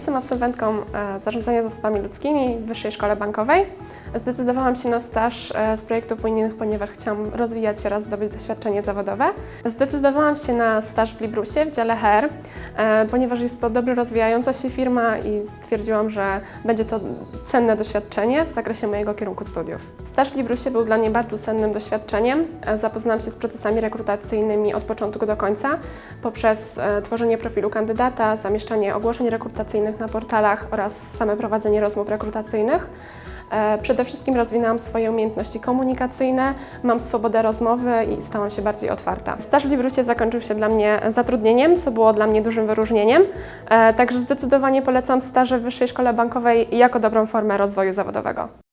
Jestem absolwentką e, zarządzania zasobami ludzkimi w Wyższej Szkole Bankowej. Zdecydowałam się na staż e, z projektów unijnych, ponieważ chciałam rozwijać się oraz zdobyć doświadczenie zawodowe. Zdecydowałam się na staż w Librusie w dziale HR, e, ponieważ jest to dobrze rozwijająca się firma i stwierdziłam, że będzie to cenne doświadczenie w zakresie mojego kierunku studiów. Staż w Librusie był dla mnie bardzo cennym doświadczeniem. Zapoznałam się z procesami rekrutacyjnymi od początku do końca poprzez tworzenie profilu kandydata, zamieszczanie ogłoszeń rekrutacyjnych na portalach oraz same prowadzenie rozmów rekrutacyjnych. E, Przede wszystkim rozwinęłam swoje umiejętności komunikacyjne, mam swobodę rozmowy i stałam się bardziej otwarta. Staż w Librusie zakończył się dla mnie zatrudnieniem, co było dla mnie dużym wyróżnieniem, e, także zdecydowanie polecam staże w Wyższej Szkole Bankowej jako dobrą formę rozwoju zawodowego.